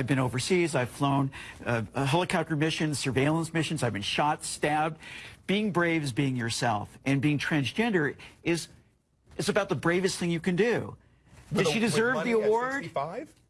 I've been overseas. I've flown uh, uh, helicopter missions, surveillance missions. I've been shot, stabbed. Being brave is being yourself, and being transgender is is about the bravest thing you can do. Did she deserve the award?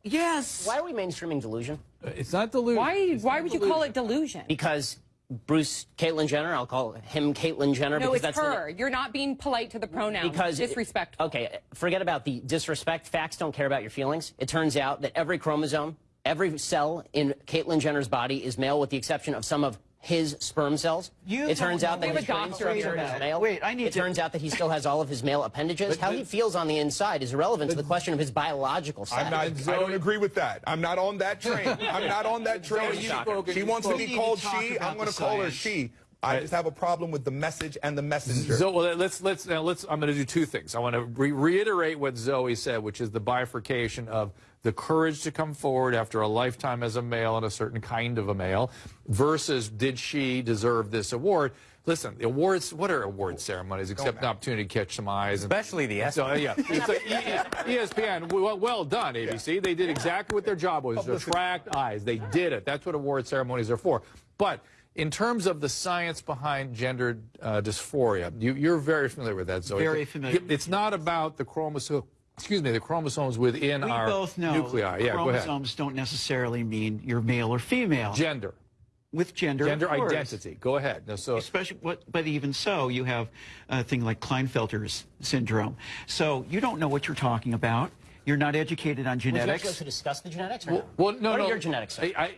Yes. Why are we mainstreaming delusion? It's not delusion. Why, It's why not would you call it delusion? Because Bruce Caitlyn Jenner, I'll call him Caitlyn Jenner. No, because it's that's the- her. You're not being polite to the pronouns. because disrespectful. Okay, forget about the disrespect. Facts don't care about your feelings. It turns out that every chromosome, every cell in Caitlyn Jenner's body is male, with the exception of some of his sperm cells. You it turns out that what his brain doctor structure is. is male. Wait, I need It to- turns out that he still has all of his male appendages. How he feels on the inside is irrelevant to the question of his biological sex. I'm not. I don't agree with that. I'm not on that train. I'm not on that train. Zoe, you've spoken- she wants to be called she. I'm going to call her she. I just have a problem with the message and the messenger. So well, let's let's now let's. I'm going to do two things. I want to re reiterate what Zoe said, which is the bifurcation of the courage to come forward after a lifetime as a male and a certain kind of a male, versus did she deserve this award? Listen, the awards. What are award ceremonies except an opportunity to catch some eyes? And, Especially the so yeah, it's a, ESPN. Well, well done, ABC. They did exactly what their job was: to attract eyes. They did it. That's what award ceremonies are for. But in terms of the science behind gender uh, dysphoria, you, you're very familiar with that, Zoe. Very familiar. It's not about the chromosome. Excuse me, the chromosomes within We our both know nuclei. Yeah, go ahead. chromosomes don't necessarily mean you're male or female. Gender, With gender, gender course. identity. Go ahead. No, so Especially, what, but even so, you have a thing like Klinefelter's syndrome. So you don't know what you're talking about. You're not educated on Would you like genetics. us to discuss the genetics or no? well, no, what no. are your genetics? I, I,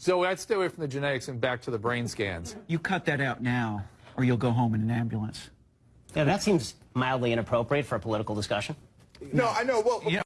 Zoe, I'd stay away from the genetics and back to the brain scans. You cut that out now, or you'll go home in an ambulance. yeah, that seems mildly inappropriate for a political discussion. no, I know. Well, Yeah.